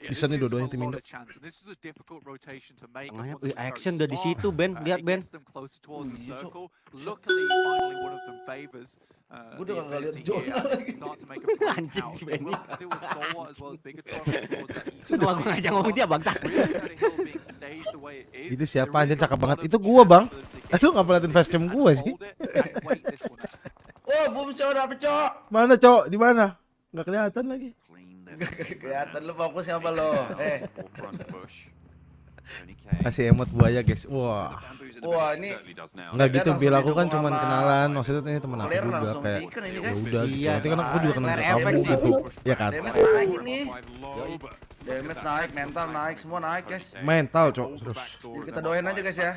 Bisa nih dua-duanya tim Indo. Tengahnya, wih, action udah di situ Ben, lihat Ben. Iya, Gue udah gak liat Jonah lagi. Anjing si Benny. Semua gue ngajak ngomong dia bangsa. Itu siapa anjir cakep banget. Itu gua, Bang. Lu ngapa liatin facecam gua sih? Oh, boom show dapet cok. Mana, Cok? Di mana? Nggak kelihatan lagi. Kelihatan lu fokus siapa lo? Eh, Kasih emot buaya, guys. Wah. Wah, ini Enggak gitu, Bil. Aku kan cuman kenalan. Maksudnya ini temen aku juga langsung kayak ya guys. udah gitu. Iya, Nanti kan aku juga kenal kamu gitu. Ya kan? Damage naik ini. Damage naik, mental naik, semua naik guys. Mental, Cok. Terus. Jadi kita doain aja guys ya.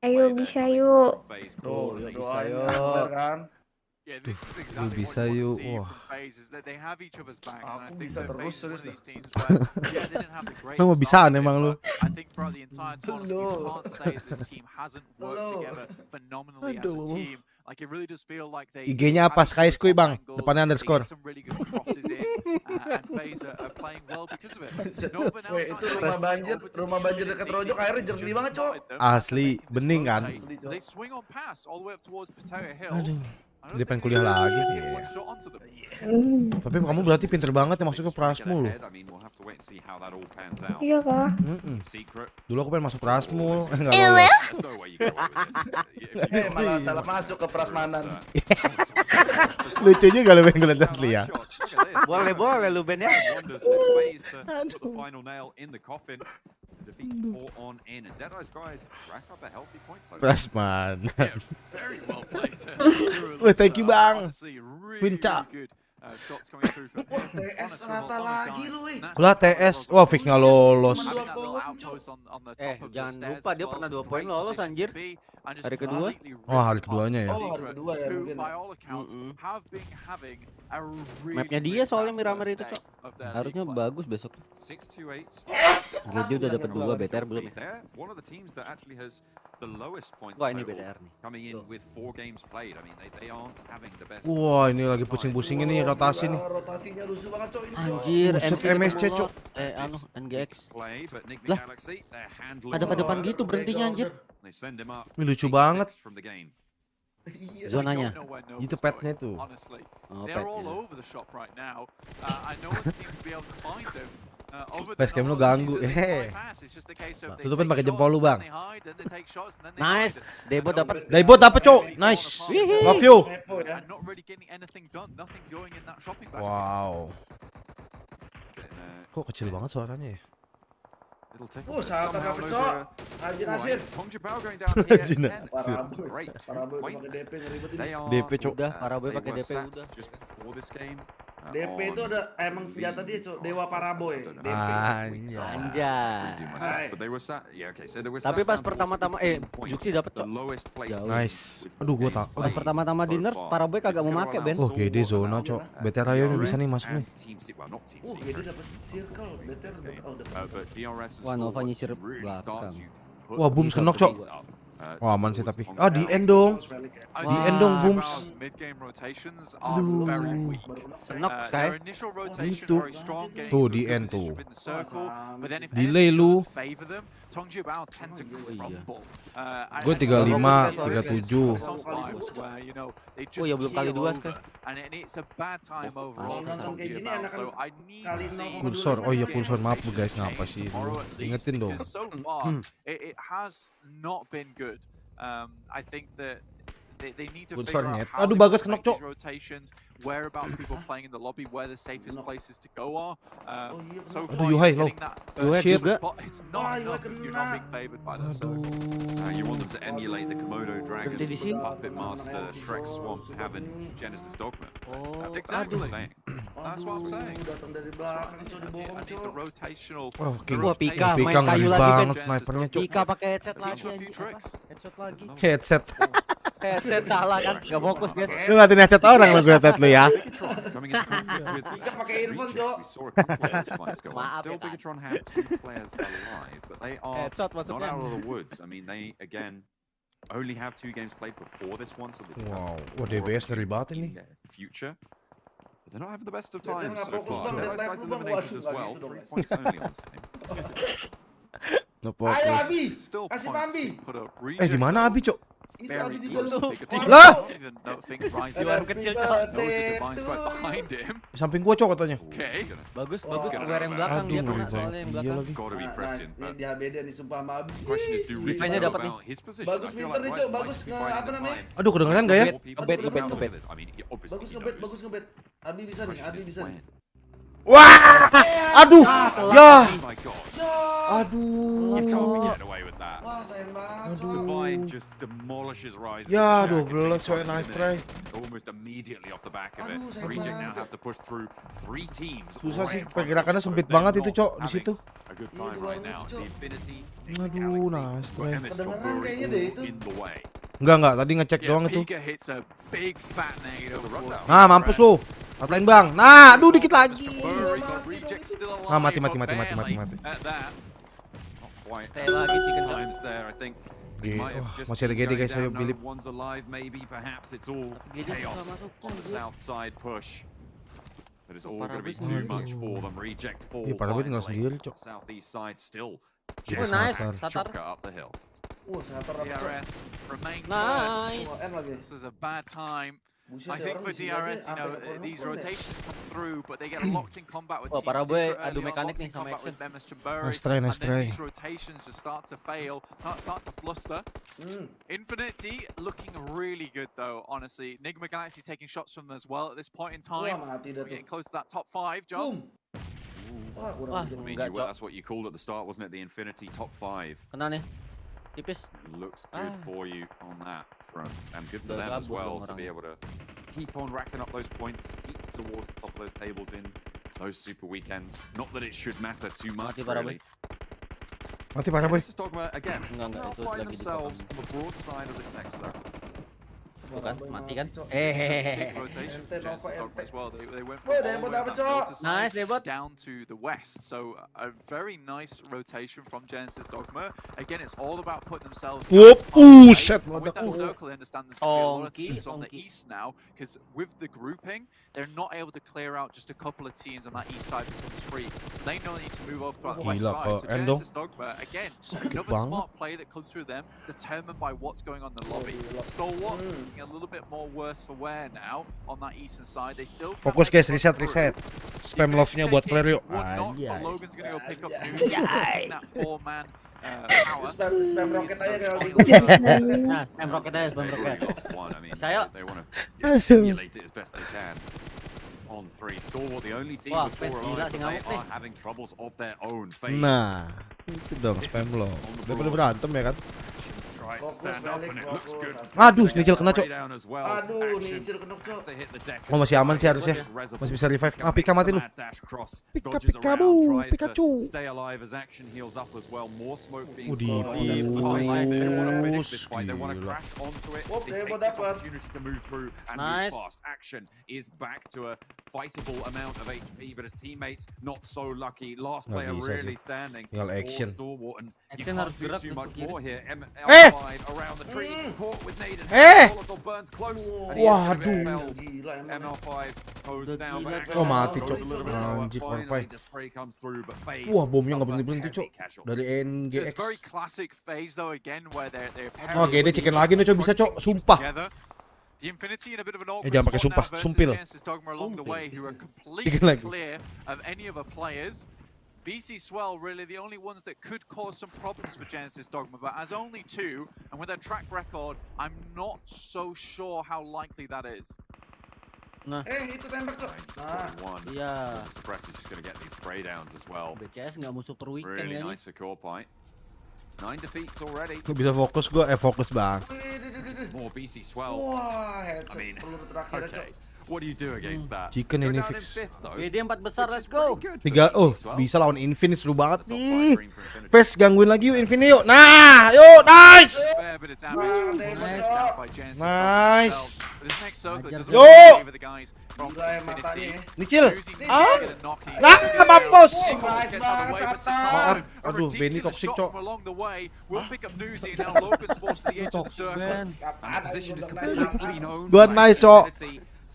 Ayo bisa yuk. Tuh, doain bener kan. Lu bisa yuk. Wah. Aku bisa terus, serius dah. Lu mau bisaan emang lu. Aduh. IG-nya IG-nya apa? Sky Squid, Bang. Depannya underscore. Itu rumah banjir, rumah banjir dekat Rojok airnya jernih banget, Cok. Asli, bening kan? Asli, Cok. Aduh. Dia pengen kuliah lagi. Iya. Hmm, Tapi kamu berarti pinter banget ya masuk ke Prasmul. Iya kah? Mm-mm. Dulu aku pengen masuk Prasmul. Eh, enggak lolos. Eh, malah salah masuk ke prasmanan. Lucu juga lu pengen ngeliat asli ya. Boleh boleh lu Ben ya. defeats mm. four on. And Dados guys rack up a healthy point total. That's man. yeah, very well played. well, thank you, Bang. Really, Really good. TS rata lagi lu. Kulah TS. Wah, fix nggak lolos. Eh, jangan lupa dia pernah dua poin lolos anjir. Hari kedua. Wah, hari keduanya ya. Oh, hari kedua ya mungkin. Mm-mm. Mapnya dia soalnya Miramar itu, Cok. Harusnya bagus besok. Dia udah dapat dua BTR belum ya? Wah, ini BTR nih. Wah, ini lagi pusing-pusing ini rotasi nih. Rotasinya rusuh banget, Cok. ini, Cok. Anjir, MSC, Cok. Eh, anu, NGX. Lah, Ada pada depan gitu berhentinya anjir. Ini lucu banget. Iya. Zonanya. Itu petnya tuh. Oh, They're petnya. Uh. Uh, Facecam lu ganggu. seasons they Hehe. bypass, it's just a case of they Tutupin pakai jempol lu, Bang. Nice. Debo dapat. Daibot dapet, Cok. Nice. Love you. Wow. Kok kecil banget suaranya ya? Uh, saat dapet, Cok. Anjir, Nasir. Anjir, Nasir. Parah, boy. Parah, boy. Udah pakai DP ngeribet ini. DP, Cok. Udah, Paraboy pakai DP udah. DP itu ada emang senjata dia, Cok. Dewa Paraboy. DP. Anjay. Anjay. Tapi pas pertama-tama eh Juksi dapat Cok. Jauh. Nice. Aduh, gua tak. Pas pertama-tama di nerf Paraboy kagak mau make Ben. Oh, GD zona, Cok. BTR ayo bisa nih masuk nih. Uh, jadi dapat circle. BTR dapat oh, dapat. Wah, Nova nyisir belakang. Wah, boom kenok, Cok. Wah, aman sih tapi. Ah, di end dong. Di Wah. end dong, booms. Aduh. very weak. Senok Uh, rotation Itu. very strong, getting Tuh, di end tuh. Delay lu. Oh, iya. Uh, Gue and 35, Robots can 37. get some vibes where, you know, they Oh, ya belum kali keel dua, over, Sky. and it- it's a bad time overall Kalau for nonton kayak Tongji gini Bao. enakan So I need to kali see 0,2 Kursor. Oh iya, Game kursor. Maaf guys, ngapa sih? Ingetin dong. because so far it, it has not been good. Um, I think that they, they need to Kursor figure out nyet. how Aduh, will kenok, Cok. these rotations, whereabouts people playing in the lobby, where the safest Kenok. places to go are. Oh, Um, iya, so kenok. far, Aduh, Yuhai, low. that Yuhai juga. So Aduh. you want them to emulate the Komodo Dragon, Berhenti di sini. Puppet Master, Shrek Swamp, Haven, Genesis Dogma. Oh, That's exactly what I'm aduh. saying. That's what I'm Aduh, saying. Datang dari That's what I belakang, need. Cok, I need, dibohong, I need the Cok. rotational. Wah, the King. Wah, Pika, main kayu lagi, Cok. Pika pakai headset lagi. Headset lagi. Headset. Headset salah kan? Gak fokus guys. Lu ngatin headset orang lu gue headset lu ya. Pika pakai earphone, Cok. Maaf ya, Headset maksudnya. only have two games played before this one, so they Wow. have Wah, more DBS ngeri banget in ini. Future. But they're not having the best of times nggak so far. Those guys eliminated as nggak well. Three points only on this game. No Ayo. Abi, kasih up. Eh di mana Abi, Cok? Itu. Lah! Kecil, Cok. Samping gua, Cok, katanya. Bagus, bagus. Aware yang know belakang Aduh, dia kena soalnya yang Iya belakang. Nah. Ini di HBD nih sumpah Defense-nya know dapat nih. Bagus pinter nih, Cok. Bagus apa namanya? Aduh, kedengeran gak ya? Ngebet, Bagus ngebet, bagus ngebet. Abi bisa nih, Abi is bisa nih. Wah! Aduh! Ya! Aduh. Aduh. Ya, as the Jack 12 takes coy, nice try. Aduh. Susah sih, pergerakannya sempit banget itu, Cok, di situ. Aduh, nice try. Kedengeran kayaknya deh itu. Enggak, enggak. Tadi ngecek doang itu. Pika hits a big fat negative. There's a rundown. towards Ah, mampus lu. Lain bang. Nah, aduh dikit lagi. Ah, mati, mati, mati, mati, mati, mati. Wah, just masih ada GD going guys, ayo Bilip. But it's all going to be too much for them. Reject Iya, sendiri, Cok. Southeast side still. Oh, Jack nice. Chopka up the hill. Satar remain Nice. This is a bad time. Buset, I ya, think orang for di sini aja DRS, you know, sampai nge-phone these nge-phone ya. rotations come through, but they get locked in combat with Wah, Team parah, boy. Secret Adu early on, mekanik locked nih in sama combat action. with Bemis Chamburi, Nice try, nice and then try. these rotations just start to fail, start, start to fluster. Hmm. Infinity looking really good though, honestly. Nigma Galaxy taking shots from them as well at this point in Wah, time. mati dah We're tuh. getting close to that top five, Job. Boom. Wah, kurang Wah. dikit. I mean, Enggak, you, well, Cok. that's what you called at the start, wasn't it? The Infinity top five. Kena nih. Tipis. Looks good Ah. for you on that front, and good for Udah them as well to be able to keep on racking up those points, keep towards the top of those tables in those super weekends. Not that it should matter too much, Mati parah, really. Mati parah, boy. Genesis Dogma again. Enggak, enggak, now itu find lagi themselves on the broad side of this next zone. Tuh kan, mati kan? Eh, Big rotation Ente, for Genesis Nova, Dogma ente. as well. They, they went Woi, from debut all the way dapet, on that Cok. Nice, side down to the west. So a very nice rotation from Genesis Dogma. Again, it's all about putting themselves. Whoop, back on the buset, plate. With that circle, I understand there's going to be a lot of teams on the east now because with the grouping, they're not able to clear out just a couple of teams on that east side becomes free. So they know they need to move off to that west side. So Genesis Dogma, again, another smart play that comes through them, determined by what's going on in the lobby. gila. Stalwart Hmm. looking a little bit more worse for wear now on that eastern side. They still can Fokus guys, reset, reset. Spam love-nya buat it, yuk. Anjay. Anjay. uh. Spam spam roket aja Nah, spam aja, spam Saya- Wah, Face gila sih ngamuk nih. Nah, itu dong spam lo. Daripada berantem ya kan. Aduh, Snitchel kena, Cok. Aduh, kena, Cok. Oh, masih aman sih harusnya. Masih bisa revive. Ah, Pika mati lu. Pika, Pika, bu, Pikachu. On them. bus. And Nice. Action is back to a fightable amount of HP, but his teammates not so lucky. Last Nggak player bisa really sih. standing. Tinggal action. Action harus gerak Eh! L5 around the tree, Mm. Eh! Waduh. felled. Gila emang. ML5 goes Udah down, but gila, Action Oh, mati, Cok. Anjir, korpai. the Wah, bomnya nggak suffer berhenti-berhenti, heavy Cok. Dari NGX. Oh, GD chicken lagi nih, Cok. Bisa, Cok. Sumpah. The Infinity in a bit of an awkward jangan pakai spot sumpah, now versus sumpil. Dogma along the Sumpil. way who are completely lagi. clear of any other players. BC Swell really the only ones that could cause some problems for Genesis Dogma, but as only two, and with their track record, I'm not so sure how likely that is. Nah, Eh, itu tembak, Cok. Nah, one. iya. Suppress is just going to get these spray downs as well. BCS nggak musuh per weekend Really nice for Corpite. Nine defeats already. Lu bisa fokus gua, eh fokus bang. More BC Swell. Wah, headshot I mean, peluru terakhir, Cok. Okay. What do you do against that? Chicken ini fix. WD empat besar, let's go. Tiga, oh bisa lawan Infinite seru banget nih. First gangguin lagi yuk Infinite yuk. Nah, yuk nice. Nice. ya ya. Nicil. Losing Ah! Nah, mampus. A Aduh, Benny toxic, Cok. Good nice, Cok.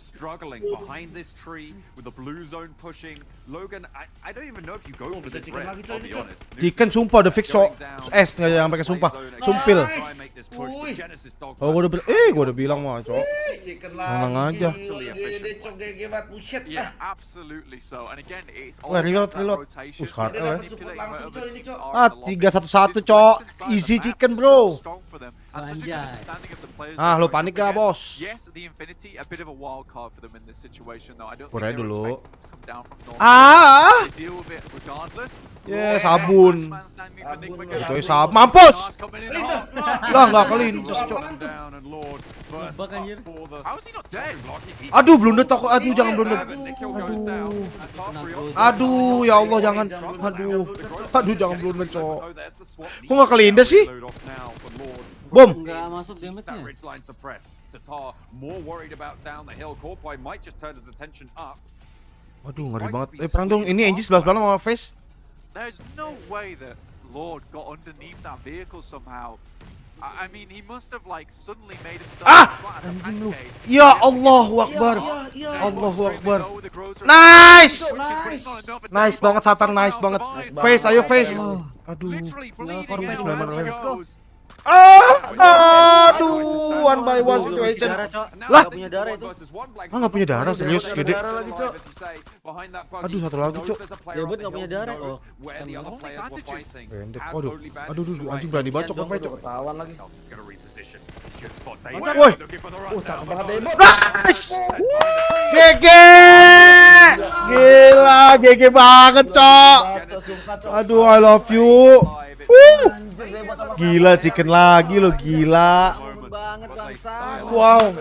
Struggling behind this tree with the blue zone pushing. Logan, I, I don't even know if you go Oh, for this chicken res, lagi, I'll be honest. Chicken sumpah udah fix so S nggak yang pakai sumpah. Sumpil. Oh gua udah bilang, eh gua udah bilang mah, Cok. Tenang lagi. aja. Buset. Yeah, absolutely so. And again, it's all Wah, reload, reload. Uh, sekarang, eh. cok. Ah, 3-1-1, Cok. Easy chicken, bro. Ah, lo panik gak, bos? Yes, the Infinity, a bit of a wild card for them in this situation, though. I don't Pura dulu. were expecting to come down from North. Ah! They deal with it regardless. Yeah, Lord, sabun. Nick Sabun, mampus. Lah, nggak kelintas, Cok. Aduh, blundet aku. Aduh, jangan blundet. Tarprio- Aduh, ya Allah, jangan. Aduh. Aduh, jangan blundet, Cok. Kok nggak kelindas sih? Bom. Enggak masuk That damage-nya. Satar more worried about down the hill. Corpy might just turn his attention up. Aduh, ngeri banget. Eh, perang dong. Ini Angie 11 sama face. There's no way that Lord got underneath that vehicle somehow. I I mean, he must have like suddenly made himself Ah! flat as a Anjing lu. Ya Allahu Akbar. Allahu Akbar. Go with the grocer. Nice! Nice banget, Satar. Nice banget. Face, ayo face. Oh. Aduh. Bleeding korban. Ah, aduh, one by one situation. darah, Cok. Lah. Punya darah itu. Ah, nggak punya darah, serius, gede. Aduh, satu lagi, Cok. Ya, buat nggak punya darah. Oh. Pendek. Waduh. Aduh, aduh, anjing berani banget cok apa cok. Ketahuan lagi. Woi. Oh, cakep banget Demo. GG. Gila, GG banget, Cok. Aduh, I love you. Gila, chicken lagi lo, gila. Banget bangsa. Wow,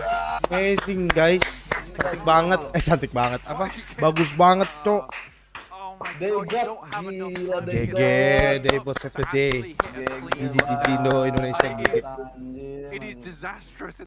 amazing guys. Cantik banget. Eh, cantik banget. Apa? Bagus banget, Cok. Oh They got gila they GG, day for save the day. GG, GG, Indo, Indonesia, GG. It is disastrous